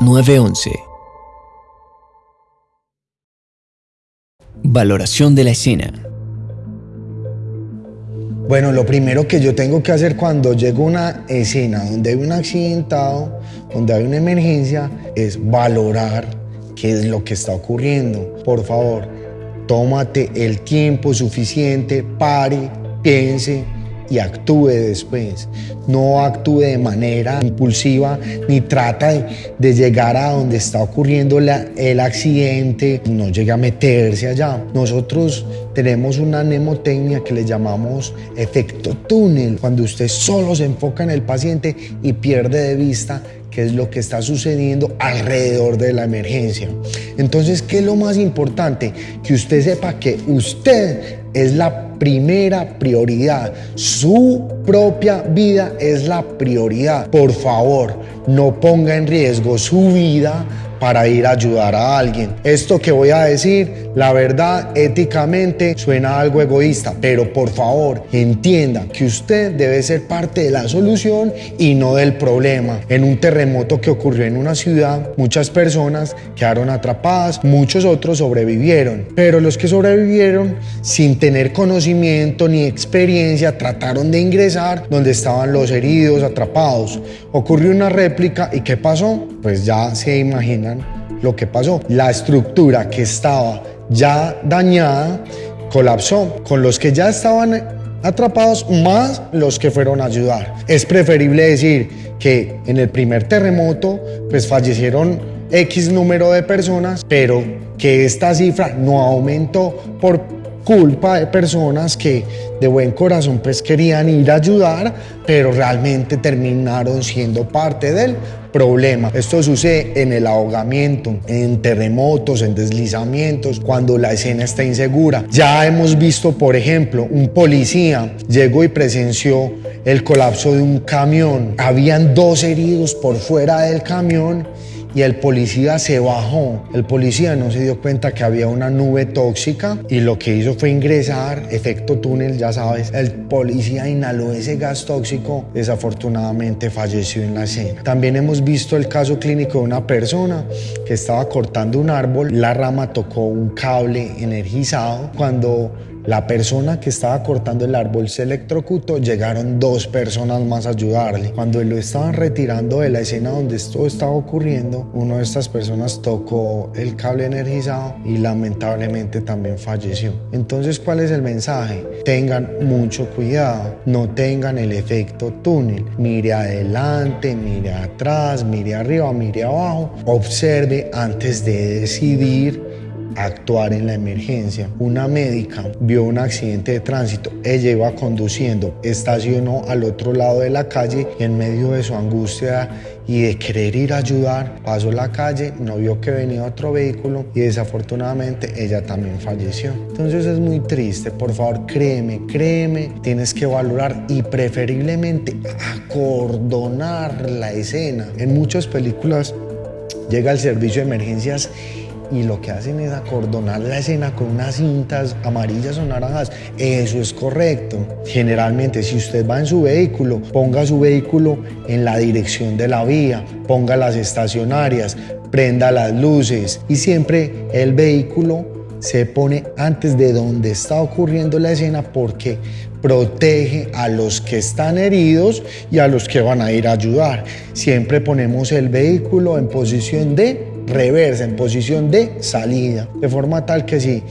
911. Valoración de la escena. Bueno, lo primero que yo tengo que hacer cuando llego a una escena donde hay un accidentado, donde hay una emergencia, es valorar qué es lo que está ocurriendo. Por favor, tómate el tiempo suficiente, pare, piense, y actúe después. No actúe de manera impulsiva ni trata de, llegar a donde está ocurriendo el accidente, no llegue a meterse allá. Nosotros tenemos una mnemotecnia que le llamamos efecto túnel, cuando usted solo se enfoca en el paciente y pierde de vista qué es lo que está sucediendo alrededor de la emergencia. Entonces, ¿qué es lo más importante? Que usted sepa que usted es la primera prioridad. Su propia vida es la prioridad. Por favor, no ponga en riesgo su vida para ir a ayudar a alguien. Esto que voy a decir, la verdad, éticamente suena algo egoísta, pero por favor, entienda que usted debe ser parte de la solución y no del problema. En un terremoto que ocurrió en una ciudad, muchas personas quedaron atrapadas, muchos otros sobrevivieron, pero los que sobrevivieron sin tener conocimiento ni experiencia trataron de ingresar donde estaban los heridos atrapados. Ocurrió una réplica y ¿qué pasó? Pues ya se imaginan lo que pasó. La estructura que estaba ya dañada colapsó con los que ya estaban atrapados más los que fueron a ayudar. Es preferible decir que en el primer terremoto pues fallecieron X número de personas, pero que esta cifra no aumentó por culpa de personas que de buen corazón pues querían ir a ayudar, pero realmente terminaron siendo parte del problema. Esto sucede en el ahogamiento, en terremotos, en deslizamientos, cuando la escena está insegura. Ya hemos visto, por ejemplo, un policía llegó y presenció el colapso de un camión. Habían dos heridos por fuera del camión y el policía se bajó. El policía no se dio cuenta que había una nube tóxica y lo que hizo fue ingresar, efecto túnel, ya sabes. El policía inhaló ese gas tóxico, desafortunadamente falleció en la escena. También hemos visto el caso clínico de una persona que estaba cortando un árbol, la rama tocó un cable energizado. Cuando la persona que estaba cortando el árbol se electrocutó, llegaron dos personas más a ayudarle. Cuando lo estaban retirando de la escena donde esto estaba ocurriendo, una de estas personas tocó el cable energizado y lamentablemente también falleció. Entonces, ¿cuál es el mensaje? Tengan mucho cuidado, no tengan el efecto túnel. Mire adelante, mire atrás, mire arriba, mire abajo. Observe antes de decidir actuar en la emergencia. Una médica vio un accidente de tránsito, ella iba conduciendo, estacionó al otro lado de la calle y en medio de su angustia y de querer ir a ayudar, pasó la calle, no vio que venía otro vehículo y desafortunadamente ella también falleció. Entonces es muy triste, por favor créeme, créeme, tienes que valorar y preferiblemente acordonar la escena. En muchas películas llega el servicio de emergencias y lo que hacen es acordonar la escena con unas cintas amarillas o naranjas. Eso es correcto. Generalmente, si usted va en su vehículo, ponga su vehículo en la dirección de la vía, ponga las estacionarias, prenda las luces y siempre el vehículo se pone antes de donde está ocurriendo la escena porque protege a los que están heridos y a los que van a ir a ayudar. Siempre ponemos el vehículo en posición de reversa, en posición de salida, de forma tal que si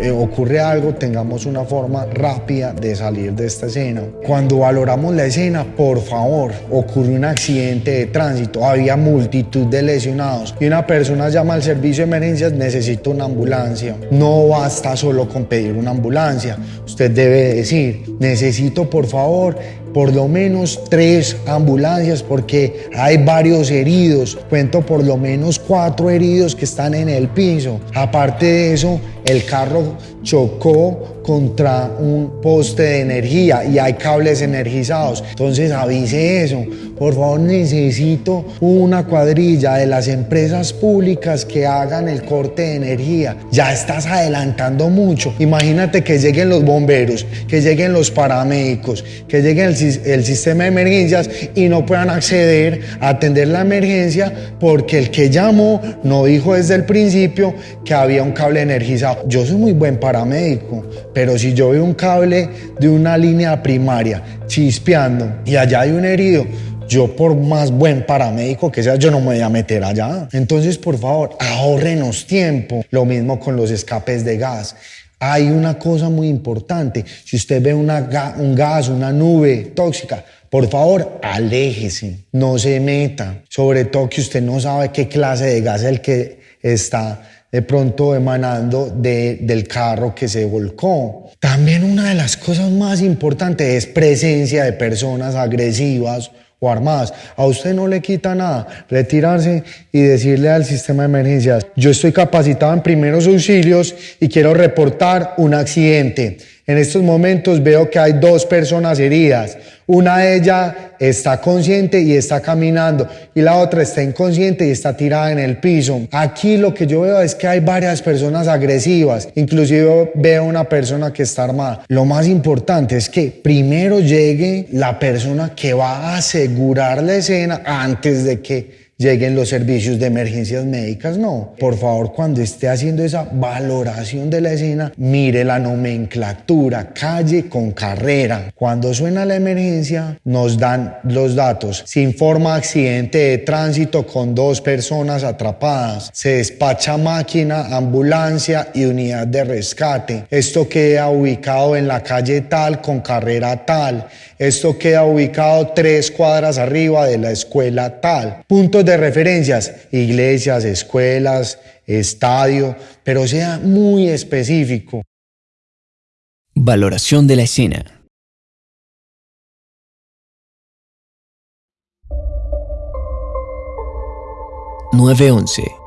eh, ocurre algo, tengamos una forma rápida de salir de esta escena. Cuando valoramos la escena, por favor, ocurre un accidente de tránsito, había multitud de lesionados y una persona llama al servicio de emergencias, necesito una ambulancia. No basta solo con pedir una ambulancia, usted debe decir, necesito por favor por lo menos tres ambulancias porque hay varios heridos. Cuento por lo menos cuatro heridos que están en el piso. Aparte de eso, el carro chocó contra un poste de energía y hay cables energizados. Entonces avise eso. Por favor, necesito una cuadrilla de las empresas públicas que hagan el corte de energía. Ya estás adelantando mucho. Imagínate que lleguen los bomberos, que lleguen los paramédicos, que llegue el, el sistema de emergencias y no puedan acceder a atender la emergencia porque el que llamó no dijo desde el principio que había un cable energizado. Yo soy muy buen paramédico, pero si yo veo un cable de una línea primaria chispeando y allá hay un herido, yo por más buen paramédico que sea, yo no me voy a meter allá. Entonces, por favor, ahorrenos tiempo. Lo mismo con los escapes de gas. Hay una cosa muy importante. Si usted ve una un gas, una nube tóxica, por favor, aléjese, no se meta. Sobre todo que usted no sabe qué clase de gas es el que está de pronto emanando del carro que se volcó. También una de las cosas más importantes es presencia de personas agresivas o armadas. A usted no le quita nada retirarse y decirle al sistema de emergencias, yo estoy capacitado en primeros auxilios y quiero reportar un accidente. En estos momentos veo que hay dos personas heridas. Una de ellas está consciente y está caminando y la otra está inconsciente y está tirada en el piso. Aquí lo que yo veo es que hay varias personas agresivas, inclusive veo una persona que está armada. Lo más importante es que primero llegue la persona que va a asegurar la escena antes de que lleguen los servicios de emergencias médicas, no. Por favor, cuando esté haciendo esa valoración de la escena, mire la nomenclatura, calle con carrera. Cuando suena la emergencia, nos dan los datos. Se informa accidente de tránsito con dos personas atrapadas. Se despacha máquina, ambulancia y unidad de rescate. Esto queda ubicado en la calle tal con carrera tal. Esto queda ubicado tres cuadras arriba de la escuela tal. Puntos referencias, iglesias, escuelas, estadio, pero sea muy específico. Valoración de la escena. ...911